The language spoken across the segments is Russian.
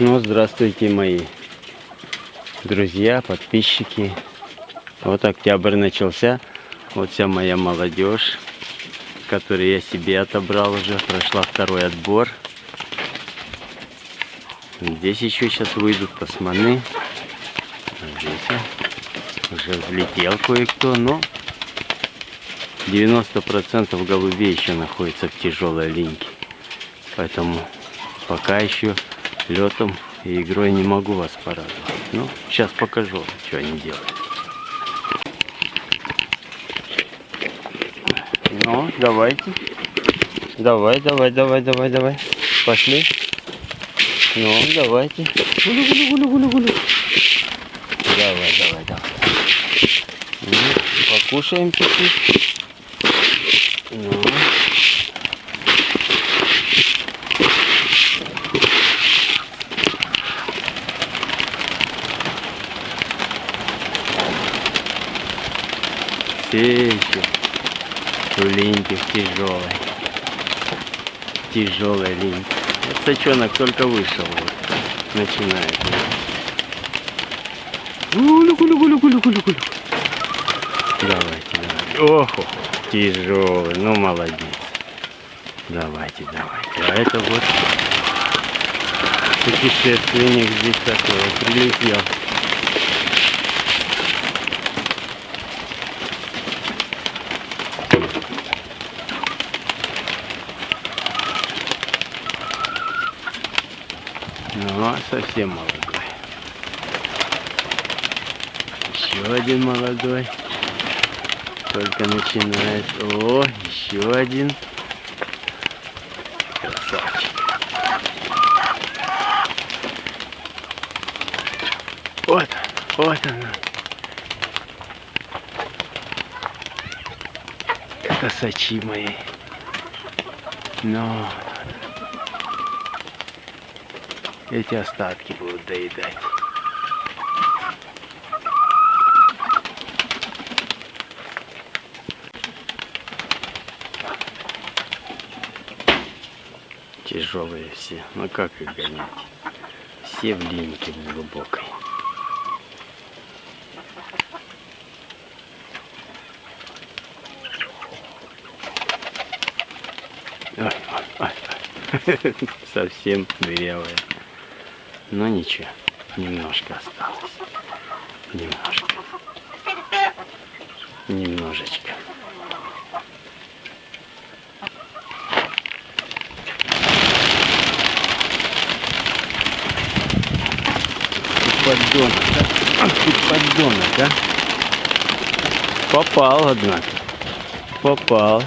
Ну, здравствуйте, мои друзья, подписчики. Вот октябрь начался. Вот вся моя молодежь, которую я себе отобрал уже. Прошла второй отбор. Здесь еще сейчас выйдут тасманы. А здесь уже влетел кое-кто, но 90% голубей еще находится в тяжелой линьке. Поэтому пока еще летом и игрой не могу вас порадовать. Ну, сейчас покажу, что они делают. Ну, давайте. Давай, давай, давай, давай, давай. Пошли. Ну, давайте. Гулю, гулю, гулю, гулю, гулю. Давай, давай, давай. Ну, покушаем чуть-чуть. Ну. Все еще в тяжелой. Тяжелой линьке. Вот сачонок только вышел. Вот. Начинает. Гулю. Давайте, давайте. Ох, тяжелый. Ну, молодец. Давайте, давайте. А это вот путешественник здесь такой прилетел. Ну, а совсем молодой. Еще один молодой. Только начинает. О, еще один. Красавчик. Вот, вот она. Косачи мои. Но эти остатки будут доедать. Тяжелые все. Ну как их гонять? Все в линьке глубокой. Ой, ой, ой. Совсем дырявая. Но ничего, немножко осталось. Немножко. Немножечко. Поддонок, ты поддонок, да? Попал, однако. Попал.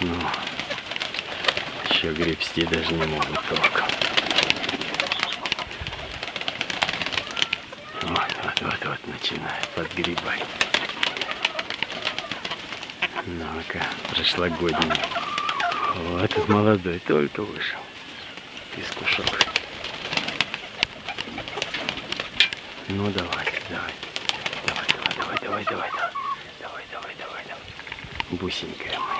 Ну, еще гребсти даже не могут толком. Вот, вот, вот, начинает подгребать. Ну-ка, прошлогодний. Вот молодой только вышел из кушок. Ну давай, давай. Давай, давай, давай, давай, давай, давай. Давай, давай, давай, давай. Бусенькая моя.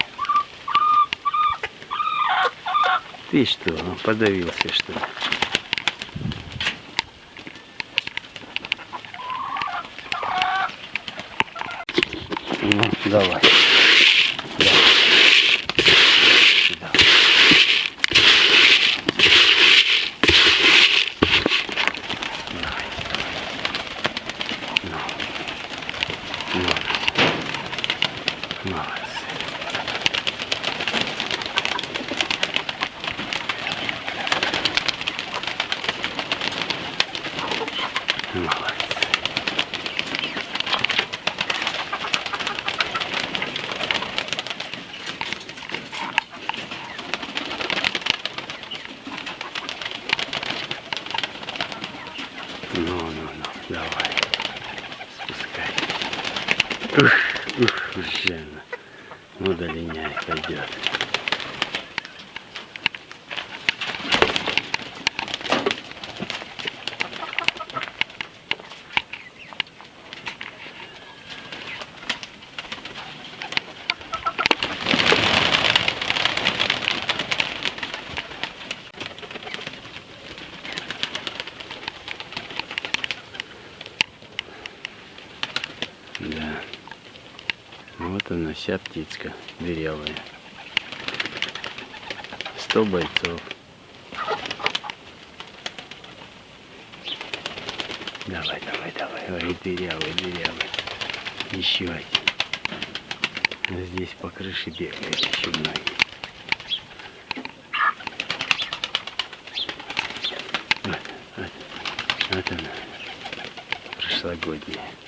Ты что, он подавился что ли? Ну, давай. Да. Сюда. Давай. Ну. Ну. Молодцы. Молодцы. Ну, ну, ну, давай. Спускай. Ух, ух, уже. она. Ну, долиняй, пойдет. Да. Вот она, вся птичка дырявая. Сто бойцов. Давай, давай, давай. Ой, дырявый, дырявый. Еще один. Здесь по крыше бегают еще многие. Вот, вот, вот она. Прошлогодняя.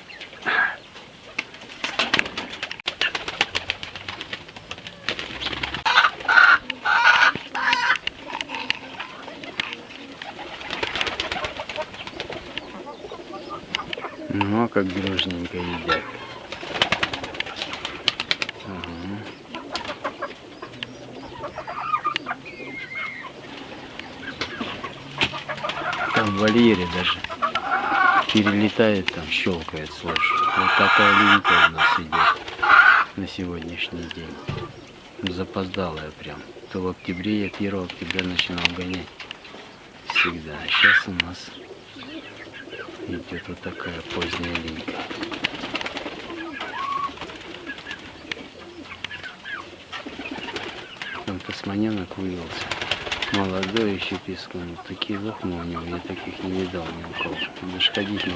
Ну, а как дружненько едят. Там в вольере даже перелетает, там щелкает, слушай. Вот такая линька у нас идет на сегодняшний день. Запоздалая прям. То в октябре, я 1 октября начинал гонять. Всегда. А сейчас у нас идет вот такая поздняя линька. Там тасманенок вывелся. Молодой еще песком. Такие лохмы у него, я таких не видал ни у кого. Даже ходить не.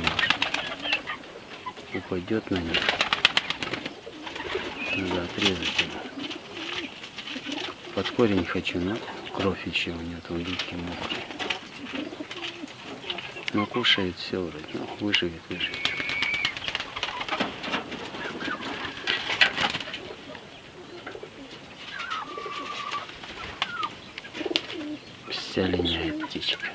Упадет на них. Надо отрезать его. Под корень хочу, но кровь еще у него там липкий мокрый. Но кушает все вроде. Ну, выживет, выживет. Вся линяет птичка.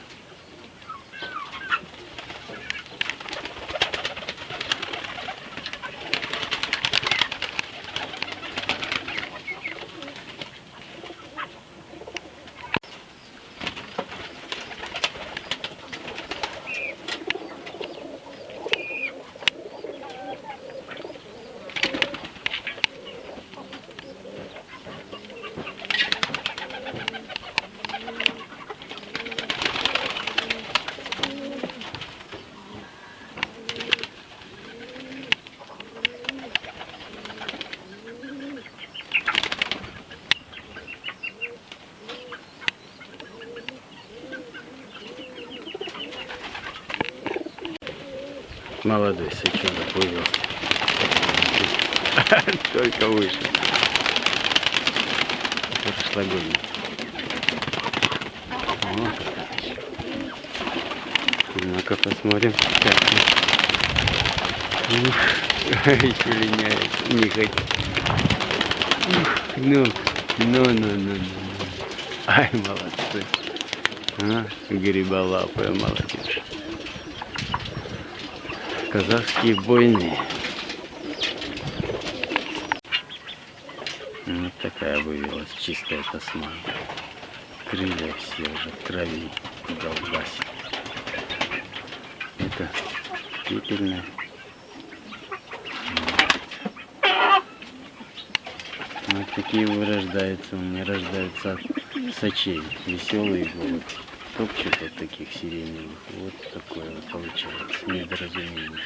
Молодой сычонок вывел. Только вышел. Прошлогодний. Ну-ка посмотрим. Ух, еще линяет. Не хоть. Ух, ну, ну, ну, ну, ну. ну. Ай, молодцы. А, гриболапая молодежь. Казахские бойни. Вот такая вывелась чистая тасма. Крылья все уже в крови долбасит. Это пепельная. Вот такие вырождаются, у меня рождаются сочей. Веселые голуби. Топчут вот таких сиреневых. Вот такое вот получается недоразумение.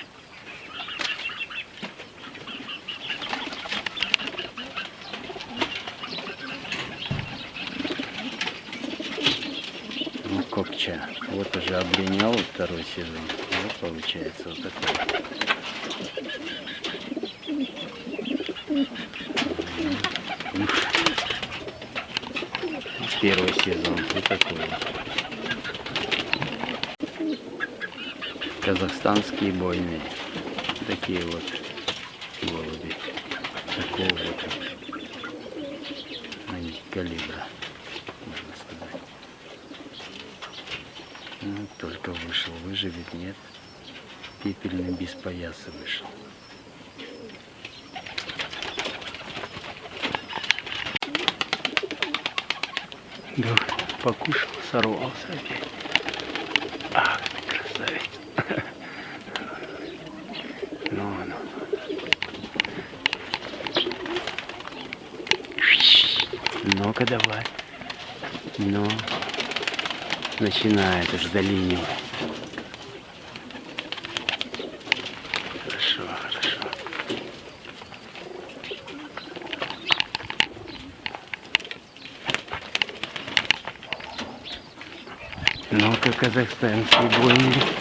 Ну, копча. Вот уже облинял второй сезон. Вот получается вот такой. Первый сезон. Вот такой вот. Казахстанские бойни. Такие вот голуби. Такого вот они калибра, можно сказать. Ну, только вышел, выживет, нет. Пепельный без пояса вышел. Да, покушал, сорвался опять. Ах, красавец. звука давать. Но ну, начинает уже долинивать. Хорошо, хорошо. Ну-ка, казахстанские бойни.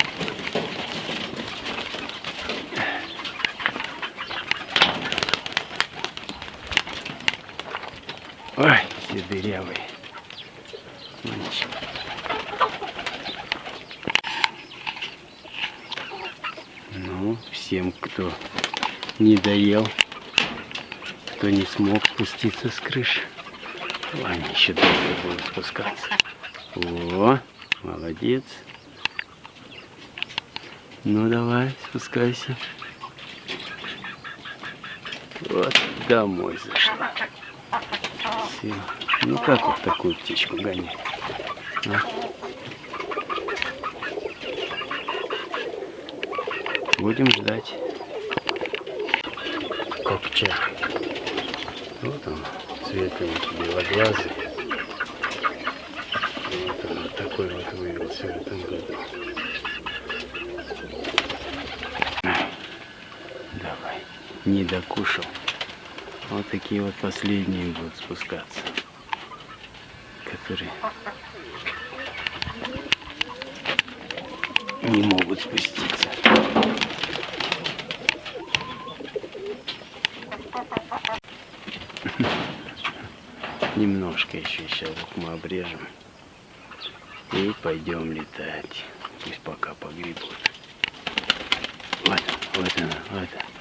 Мальчик. Ну, всем, кто не доел, кто не смог спуститься с крыши. Они еще долго будут спускаться. О, молодец. Ну давай, спускайся. Вот домой зашла. Все. Ну как вот такую птичку гонять? А? Будем ждать. Копча. Вот он, светленький белоглазый. Вот он вот такой вот вывелся в этом году. Давай, не докушал. Вот такие вот последние будут спускаться. Которые не могут спуститься. Немножко еще сейчас вот мы обрежем. И пойдем летать. Пусть пока погребут. Вот, вот она, вот она.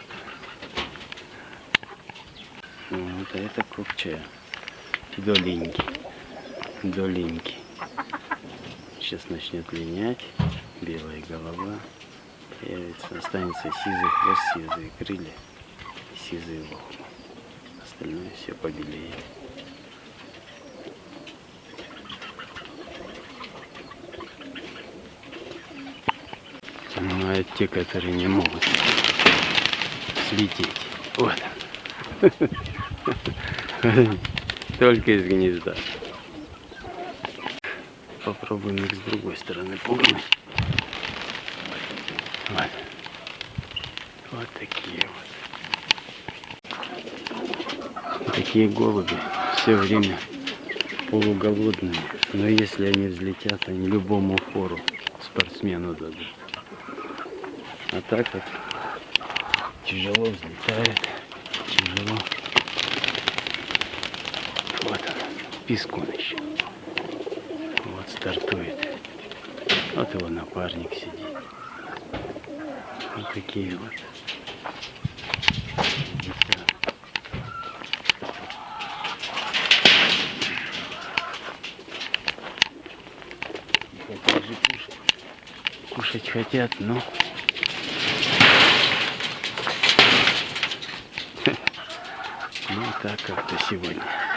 Вот а это купчая. Доленький. Доленький. Сейчас начнет линять. Белая голова. Появится. Останется сизый хвост, сизые крылья. Сизые волны. Остальное все побелеет. Ну, а те, которые не могут слететь. Вот. Только из гнезда. Попробуем их с другой стороны пугнуть. Вот. Вот такие вот. Такие голуби все время полуголодные. Но если они взлетят, они любому фору спортсмену дадут. А так вот тяжело взлетают. Тяжело. Вот он, пискун еще. Вот стартует. Вот его напарник сидит. Вот такие вот. Кушать хотят, но ну так как-то сегодня.